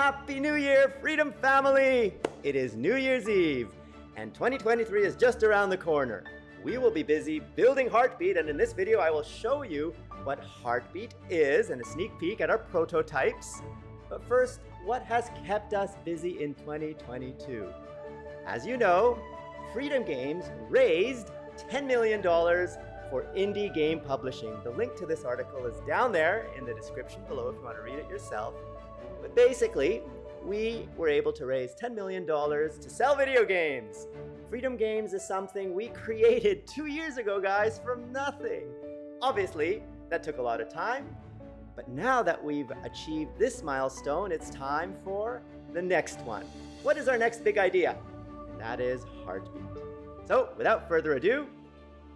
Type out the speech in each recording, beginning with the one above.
Happy New Year, Freedom Family! It is New Year's Eve, and 2023 is just around the corner. We will be busy building Heartbeat, and in this video, I will show you what Heartbeat is and a sneak peek at our prototypes. But first, what has kept us busy in 2022? As you know, Freedom Games raised $10 million for indie game publishing. The link to this article is down there in the description below if you want to read it yourself. But basically, we were able to raise $10 million to sell video games. Freedom Games is something we created two years ago, guys, from nothing. Obviously, that took a lot of time, but now that we've achieved this milestone, it's time for the next one. What is our next big idea? And that is Heartbeat. So, without further ado,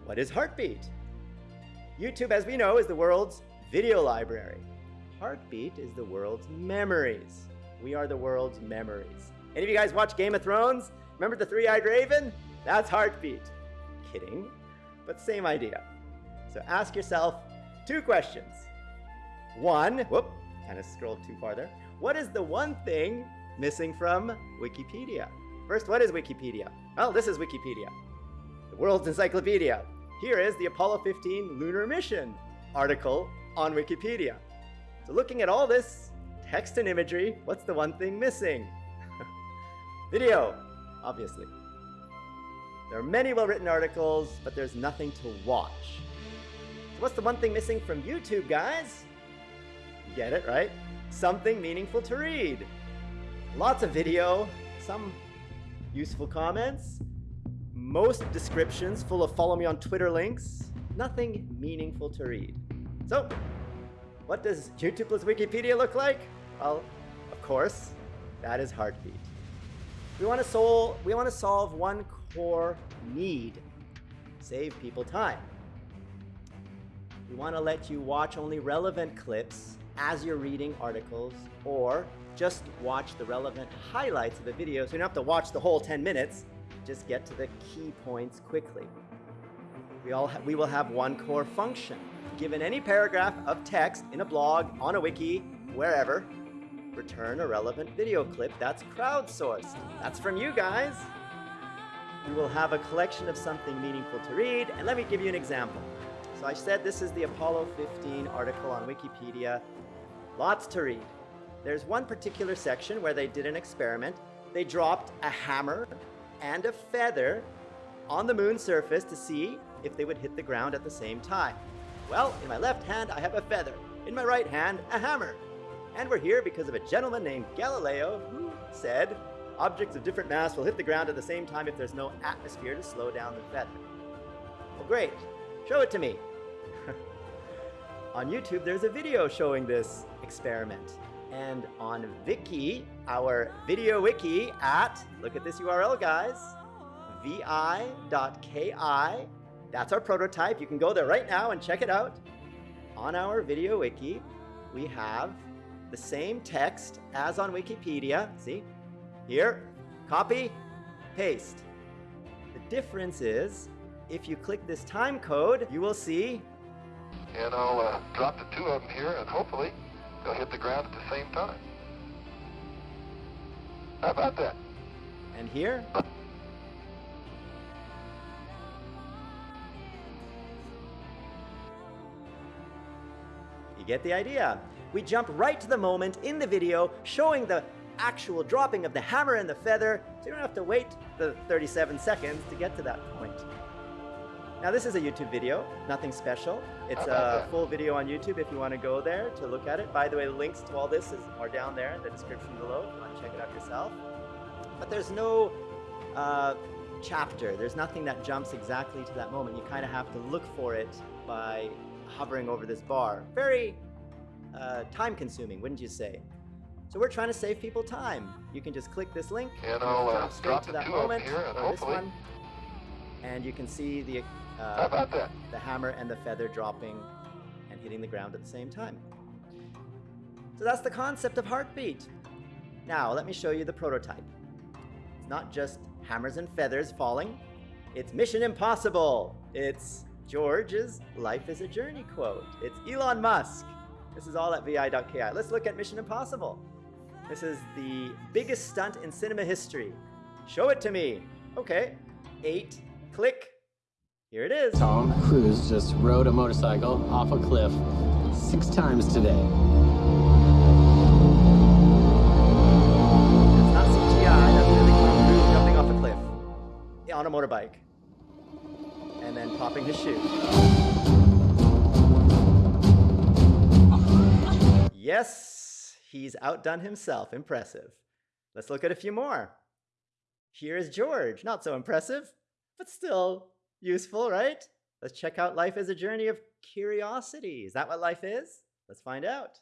what is Heartbeat? YouTube, as we know, is the world's video library. Heartbeat is the world's memories. We are the world's memories. Any of you guys watch Game of Thrones? Remember the three-eyed raven? That's Heartbeat. Kidding, but same idea. So ask yourself two questions. One, whoop, kind of scrolled too far there. What is the one thing missing from Wikipedia? First, what is Wikipedia? Well, this is Wikipedia, the world's encyclopedia. Here is the Apollo 15 lunar mission article on Wikipedia. So looking at all this text and imagery, what's the one thing missing? Video, obviously. There are many well-written articles, but there's nothing to watch. So what's the one thing missing from YouTube, guys? You get it, right? Something meaningful to read. Lots of video, some useful comments, most descriptions full of follow me on Twitter links, nothing meaningful to read. So, what does YouTube plus Wikipedia look like? Well, of course, that is Heartbeat. We want to solve, we want to solve one core need, save people time. We want to let you watch only relevant clips as you're reading articles or just watch the relevant highlights of the video so you don't have to watch the whole 10 minutes, just get to the key points quickly. We, all we will have one core function. Given any paragraph of text in a blog, on a wiki, wherever, return a relevant video clip that's crowdsourced. That's from you guys. You will have a collection of something meaningful to read, and let me give you an example. So I said this is the Apollo 15 article on Wikipedia. Lots to read. There's one particular section where they did an experiment. They dropped a hammer and a feather on the moon's surface to see if they would hit the ground at the same time. Well, in my left hand, I have a feather. In my right hand, a hammer. And we're here because of a gentleman named Galileo who said, objects of different mass will hit the ground at the same time if there's no atmosphere to slow down the feather. Well, great. Show it to me. on YouTube, there's a video showing this experiment. And on Viki, our video wiki at, look at this URL, guys, vi.ki, that's our prototype. You can go there right now and check it out. On our video wiki, we have the same text as on Wikipedia. See? Here, copy, paste. The difference is, if you click this time code, you will see... And I'll uh, drop the two of them here, and hopefully they'll hit the ground at the same time. How about that? And here... You get the idea. We jump right to the moment in the video showing the actual dropping of the hammer and the feather, so you don't have to wait the 37 seconds to get to that point. Now this is a YouTube video, nothing special. It's a full video on YouTube if you want to go there to look at it. By the way, the links to all this is, are down there in the description below if you want to check it out yourself. But there's no uh, chapter, there's nothing that jumps exactly to that moment. You kind of have to look for it by hovering over this bar. Very uh, time consuming, wouldn't you say? So we're trying to save people time. You can just click this link, and I'll uh, straight to that moment, here and or this one, and you can see the uh, the hammer and the feather dropping and hitting the ground at the same time. So that's the concept of heartbeat. Now let me show you the prototype. It's not just hammers and feathers falling. It's Mission Impossible. It's George's Life is a Journey quote. It's Elon Musk. This is all at vi.ki. Let's look at Mission Impossible. This is the biggest stunt in cinema history. Show it to me. Okay. Eight. Click. Here it is. Tom Cruise just rode a motorcycle off a cliff six times today. That's not CGI. That's really Tom Cruise jumping off a cliff Yeah, on a motorbike. Popping his shoe. Yes, he's outdone himself. Impressive. Let's look at a few more. Here is George. Not so impressive, but still useful, right? Let's check out life as a journey of curiosity. Is that what life is? Let's find out.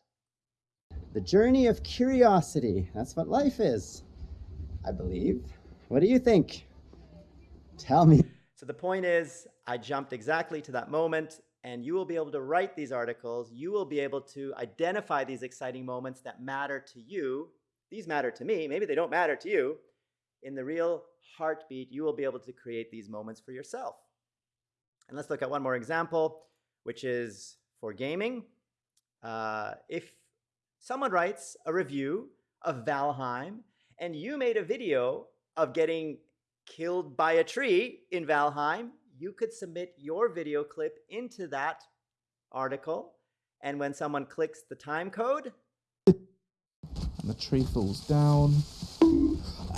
The journey of curiosity. That's what life is, I believe. What do you think? Tell me. So the point is, I jumped exactly to that moment, and you will be able to write these articles. You will be able to identify these exciting moments that matter to you. These matter to me. Maybe they don't matter to you. In the real heartbeat, you will be able to create these moments for yourself. And let's look at one more example, which is for gaming. Uh, if someone writes a review of Valheim and you made a video of getting killed by a tree in Valheim, you could submit your video clip into that article. And when someone clicks the time code, and the tree falls down.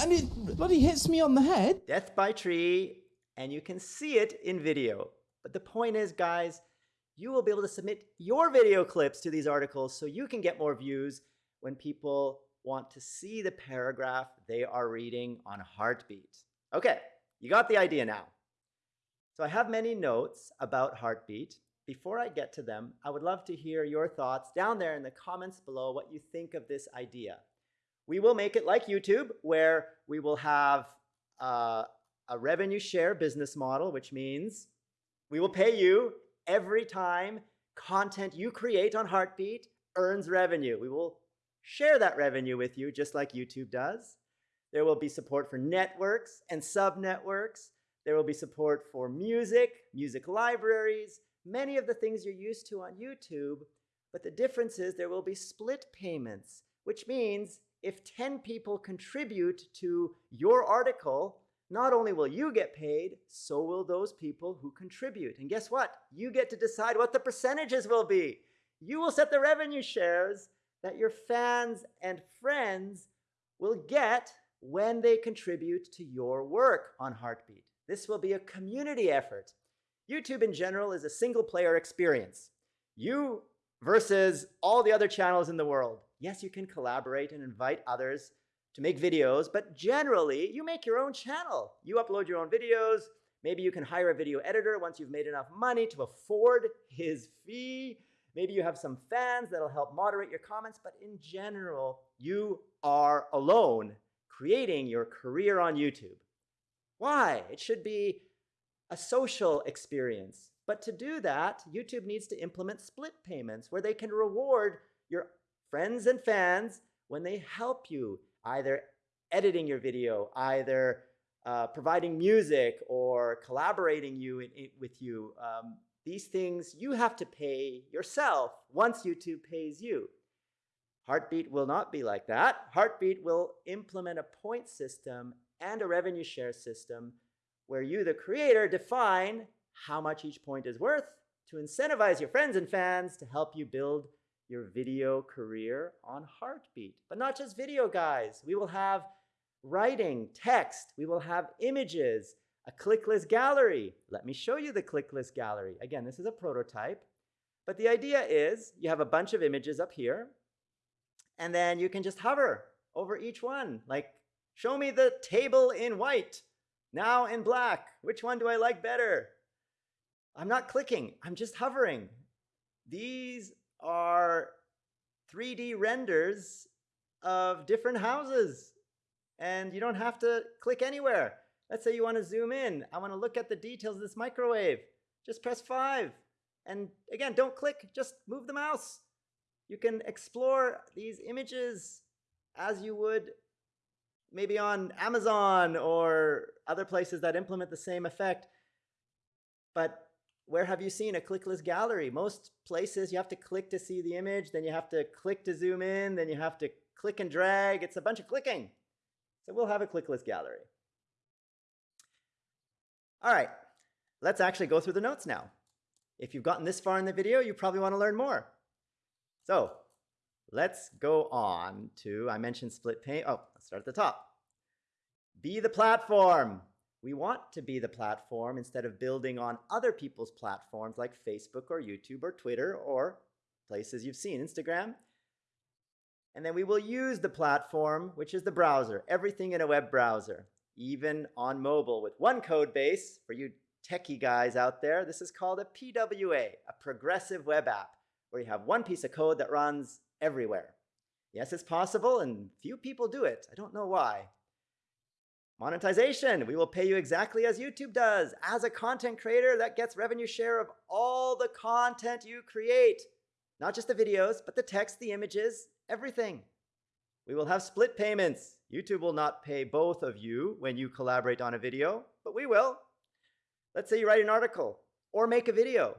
And it bloody hits me on the head. death by tree, and you can see it in video. But the point is, guys, you will be able to submit your video clips to these articles so you can get more views when people want to see the paragraph they are reading on Heartbeat. Okay, you got the idea now. So I have many notes about Heartbeat. Before I get to them, I would love to hear your thoughts down there in the comments below what you think of this idea. We will make it like YouTube, where we will have uh, a revenue share business model, which means we will pay you every time content you create on Heartbeat earns revenue. We will share that revenue with you, just like YouTube does. There will be support for networks and sub-networks. There will be support for music, music libraries, many of the things you're used to on YouTube. But the difference is there will be split payments, which means if 10 people contribute to your article, not only will you get paid, so will those people who contribute. And guess what? You get to decide what the percentages will be. You will set the revenue shares that your fans and friends will get when they contribute to your work on Heartbeat. This will be a community effort. YouTube in general is a single player experience. You versus all the other channels in the world. Yes, you can collaborate and invite others to make videos, but generally you make your own channel. You upload your own videos. Maybe you can hire a video editor once you've made enough money to afford his fee. Maybe you have some fans that'll help moderate your comments, but in general, you are alone creating your career on YouTube. Why? It should be a social experience. But to do that, YouTube needs to implement split payments where they can reward your friends and fans when they help you, either editing your video, either uh, providing music or collaborating you in, in, with you. Um, these things you have to pay yourself once YouTube pays you. Heartbeat will not be like that. Heartbeat will implement a point system and a revenue share system where you, the creator, define how much each point is worth to incentivize your friends and fans to help you build your video career on Heartbeat. But not just video, guys. We will have writing, text, we will have images, a clickless gallery. Let me show you the clickless gallery. Again, this is a prototype. But the idea is you have a bunch of images up here, and then you can just hover over each one. Like, show me the table in white, now in black. Which one do I like better? I'm not clicking, I'm just hovering. These are 3D renders of different houses. And you don't have to click anywhere. Let's say you want to zoom in. I want to look at the details of this microwave. Just press 5. And again, don't click, just move the mouse. You can explore these images as you would maybe on Amazon or other places that implement the same effect. But where have you seen a clickless gallery? Most places you have to click to see the image, then you have to click to zoom in, then you have to click and drag. It's a bunch of clicking. So we'll have a clickless gallery. All right, let's actually go through the notes now. If you've gotten this far in the video, you probably want to learn more. So let's go on to, I mentioned split pane. Oh, let's start at the top. Be the platform. We want to be the platform instead of building on other people's platforms like Facebook or YouTube or Twitter or places you've seen, Instagram. And then we will use the platform, which is the browser, everything in a web browser, even on mobile with one code base for you techie guys out there. This is called a PWA, a progressive web app, where you have one piece of code that runs everywhere. Yes, it's possible, and few people do it. I don't know why. Monetization, we will pay you exactly as YouTube does. As a content creator, that gets revenue share of all the content you create. Not just the videos, but the text, the images, everything. We will have split payments. YouTube will not pay both of you when you collaborate on a video, but we will. Let's say you write an article or make a video.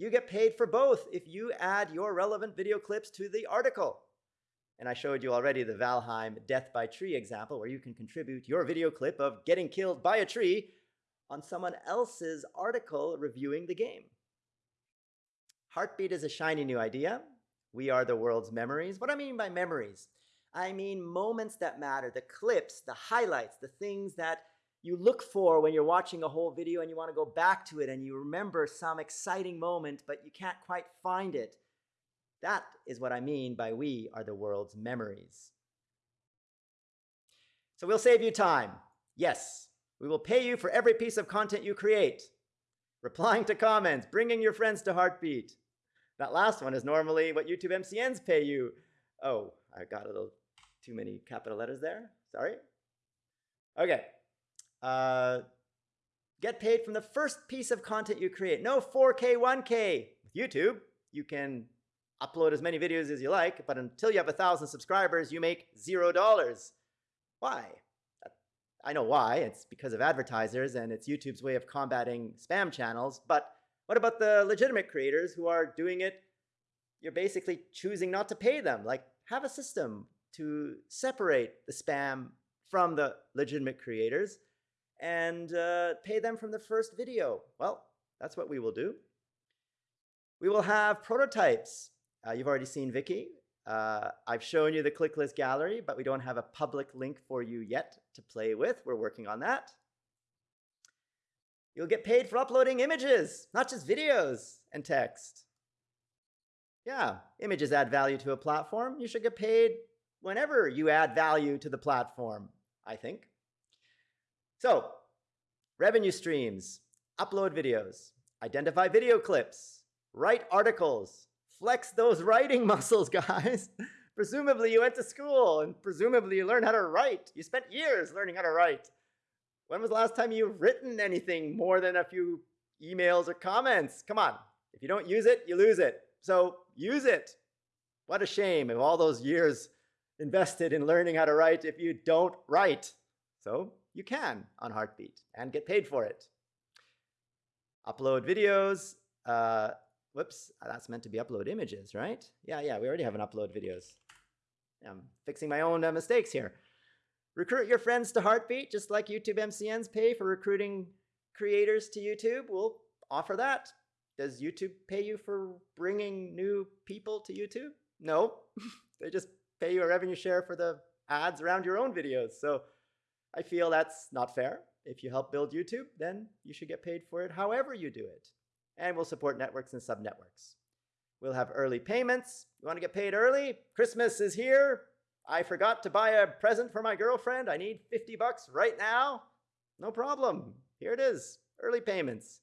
You get paid for both if you add your relevant video clips to the article. And I showed you already the Valheim death by tree example where you can contribute your video clip of getting killed by a tree on someone else's article reviewing the game. Heartbeat is a shiny new idea. We are the world's memories. What I mean by memories? I mean moments that matter, the clips, the highlights, the things that you look for when you're watching a whole video and you want to go back to it and you remember some exciting moment, but you can't quite find it. That is what I mean by we are the world's memories. So we'll save you time. Yes, we will pay you for every piece of content you create. Replying to comments, bringing your friends to Heartbeat. That last one is normally what YouTube MCNs pay you. Oh, I got a little too many capital letters there. Sorry. Okay. Uh, get paid from the first piece of content you create. No 4K, 1K. With YouTube, you can upload as many videos as you like, but until you have a thousand subscribers, you make zero dollars. Why? I know why. It's because of advertisers and it's YouTube's way of combating spam channels. But what about the legitimate creators who are doing it? You're basically choosing not to pay them. Like, have a system to separate the spam from the legitimate creators and uh, pay them from the first video. Well, that's what we will do. We will have prototypes uh, you've already seen Viki. Uh, I've shown you the clickless gallery, but we don't have a public link for you yet to play with. We're working on that. You'll get paid for uploading images, not just videos and text. Yeah, images add value to a platform. You should get paid whenever you add value to the platform, I think. So, revenue streams, upload videos, identify video clips, write articles, flex those writing muscles, guys. presumably you went to school and presumably you learned how to write. You spent years learning how to write. When was the last time you've written anything more than a few emails or comments? Come on. If you don't use it, you lose it. So use it. What a shame of all those years invested in learning how to write if you don't write. So you can on Heartbeat and get paid for it. Upload videos. Uh, Whoops, that's meant to be upload images, right? Yeah, yeah, we already have an upload videos. I'm fixing my own uh, mistakes here. Recruit your friends to Heartbeat, just like YouTube MCNs pay for recruiting creators to YouTube. We'll offer that. Does YouTube pay you for bringing new people to YouTube? No, they just pay you a revenue share for the ads around your own videos. So I feel that's not fair. If you help build YouTube, then you should get paid for it however you do it and we'll support networks and subnetworks. We'll have early payments. You want to get paid early? Christmas is here. I forgot to buy a present for my girlfriend. I need 50 bucks right now. No problem. Here it is, early payments.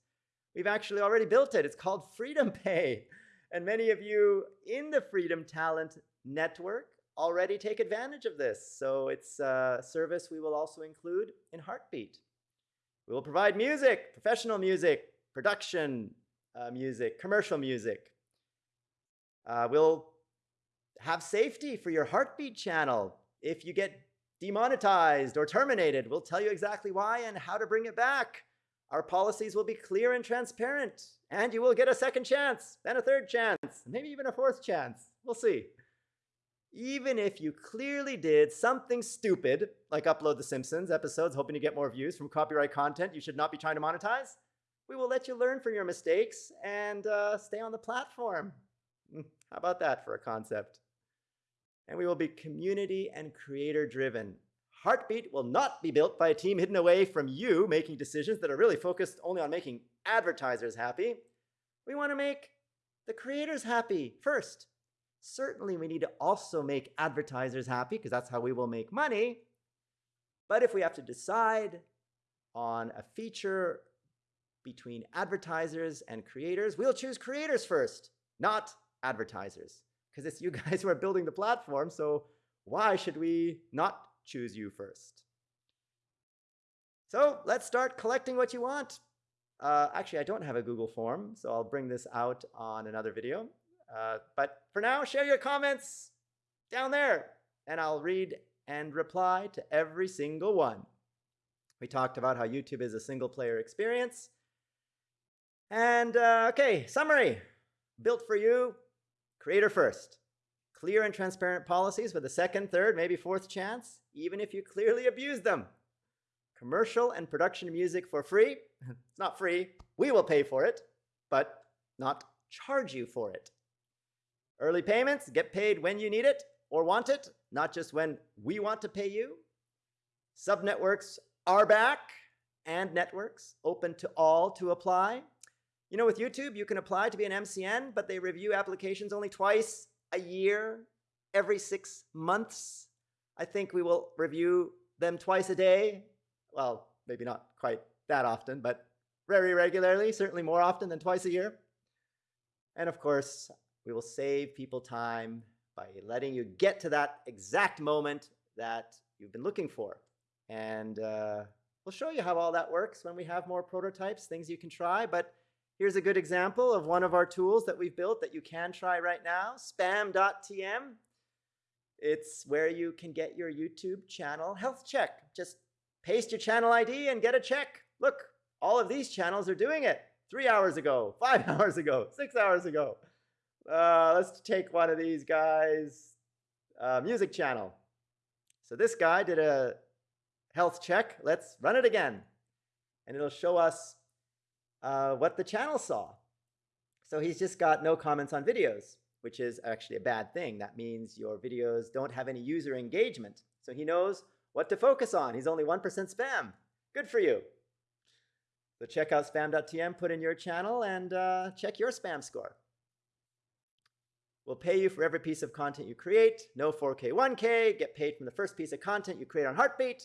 We've actually already built it. It's called Freedom Pay. And many of you in the Freedom Talent Network already take advantage of this. So it's a service we will also include in Heartbeat. We will provide music, professional music, production, uh, music, commercial music. Uh, we'll have safety for your heartbeat channel. If you get demonetized or terminated, we'll tell you exactly why and how to bring it back. Our policies will be clear and transparent, and you will get a second chance, then a third chance, maybe even a fourth chance. We'll see. Even if you clearly did something stupid, like upload The Simpsons episodes hoping to get more views from copyright content you should not be trying to monetize, we will let you learn from your mistakes and uh, stay on the platform. Hmm, how about that for a concept? And we will be community and creator driven. Heartbeat will not be built by a team hidden away from you making decisions that are really focused only on making advertisers happy. We want to make the creators happy first. Certainly, we need to also make advertisers happy because that's how we will make money. But if we have to decide on a feature between advertisers and creators, we'll choose creators first, not advertisers, because it's you guys who are building the platform. So why should we not choose you first? So let's start collecting what you want. Uh, actually, I don't have a Google form, so I'll bring this out on another video. Uh, but for now, share your comments down there, and I'll read and reply to every single one. We talked about how YouTube is a single player experience. And uh, okay, summary built for you, creator first. Clear and transparent policies with a second, third, maybe fourth chance, even if you clearly abuse them. Commercial and production music for free. it's not free. We will pay for it, but not charge you for it. Early payments, get paid when you need it or want it, not just when we want to pay you. Subnetworks are back and networks open to all to apply. You know, with YouTube, you can apply to be an MCN, but they review applications only twice a year, every six months. I think we will review them twice a day. Well, maybe not quite that often, but very regularly, certainly more often than twice a year. And of course, we will save people time by letting you get to that exact moment that you've been looking for. And uh, we'll show you how all that works when we have more prototypes, things you can try. But here's a good example of one of our tools that we've built that you can try right now, spam.tm. It's where you can get your YouTube channel health check. Just paste your channel ID and get a check. Look, all of these channels are doing it three hours ago, five hours ago, six hours ago. Uh, let's take one of these guys. Uh, music channel. So this guy did a health check. Let's run it again. And it'll show us uh, what the channel saw. So he's just got no comments on videos, which is actually a bad thing. That means your videos don't have any user engagement. So he knows what to focus on. He's only 1% spam. Good for you. So check out spam.tm, put in your channel, and uh, check your spam score. We'll pay you for every piece of content you create. No 4K, 1K. Get paid from the first piece of content you create on Heartbeat.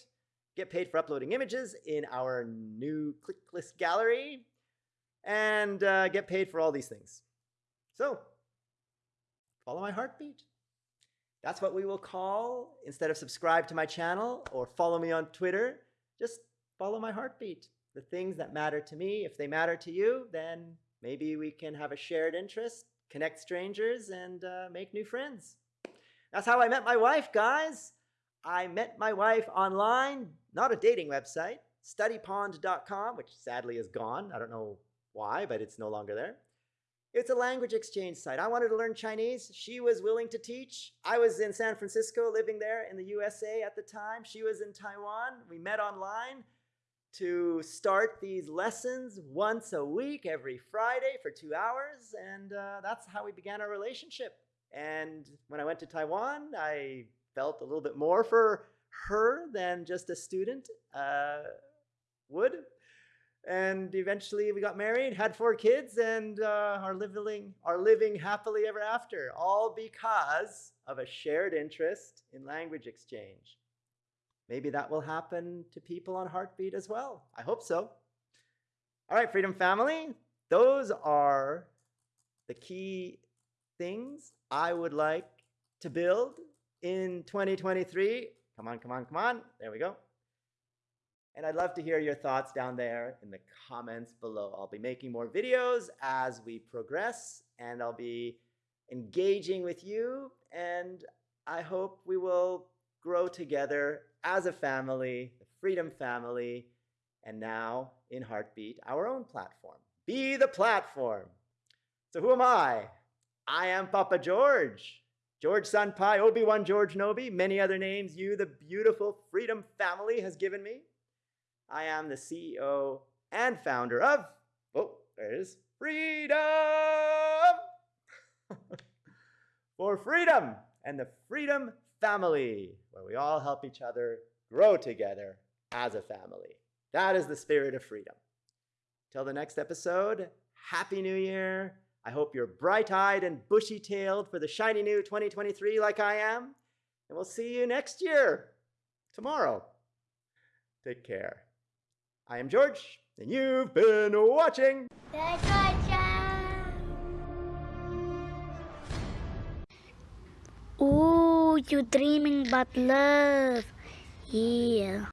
Get paid for uploading images in our new clickless gallery. And uh, get paid for all these things. So, follow my heartbeat. That's what we will call, instead of subscribe to my channel or follow me on Twitter, just follow my heartbeat. The things that matter to me, if they matter to you, then maybe we can have a shared interest connect strangers, and uh, make new friends. That's how I met my wife, guys. I met my wife online, not a dating website, studypond.com, which sadly is gone. I don't know why, but it's no longer there. It's a language exchange site. I wanted to learn Chinese. She was willing to teach. I was in San Francisco living there in the USA at the time. She was in Taiwan. We met online to start these lessons once a week, every Friday for two hours. And uh, that's how we began our relationship. And when I went to Taiwan, I felt a little bit more for her than just a student uh, would. And eventually we got married, had four kids, and uh, are, living, are living happily ever after, all because of a shared interest in language exchange. Maybe that will happen to people on Heartbeat as well. I hope so. All right, Freedom Family, those are the key things I would like to build in 2023. Come on, come on, come on. There we go. And I'd love to hear your thoughts down there in the comments below. I'll be making more videos as we progress, and I'll be engaging with you. And I hope we will grow together as a family, the Freedom Family, and now in Heartbeat, our own platform. Be the platform. So who am I? I am Papa George. George Sunpai, Obi-Wan George Nobi, many other names you, the beautiful Freedom family, has given me. I am the CEO and founder of, oh, there it is, Freedom! For freedom and the Freedom family, where we all help each other grow together as a family. That is the spirit of freedom. Till the next episode, Happy New Year. I hope you're bright eyed and bushy tailed for the shiny new 2023 like I am. And we'll see you next year, tomorrow. Take care. I am George, and you've been watching. Ooh, you dreaming about love. Yeah.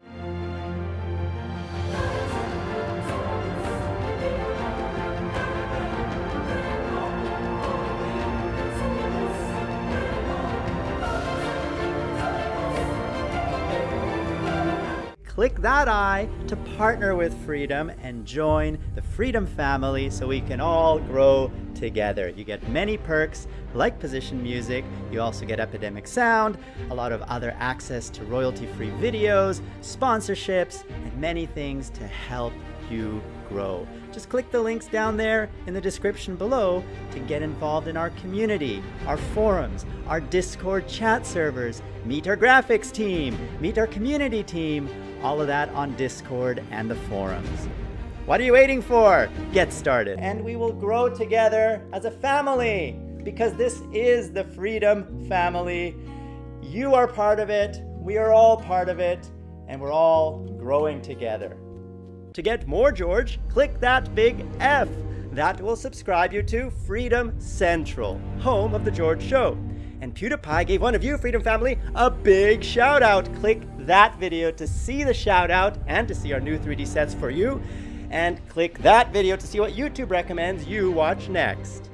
Click that eye to partner with Freedom and join the Freedom family so we can all grow together. You get many perks like position music, you also get Epidemic Sound, a lot of other access to royalty-free videos, sponsorships, and many things to help you grow. Just click the links down there in the description below to get involved in our community, our forums, our Discord chat servers, meet our graphics team, meet our community team, all of that on Discord and the forums. What are you waiting for? Get started. And we will grow together as a family because this is the Freedom family. You are part of it, we are all part of it, and we're all growing together. To get more George, click that big F. That will subscribe you to Freedom Central, home of The George Show. And PewDiePie gave one of you, Freedom Family, a big shout out. Click that video to see the shout out and to see our new 3D sets for you. And click that video to see what YouTube recommends you watch next.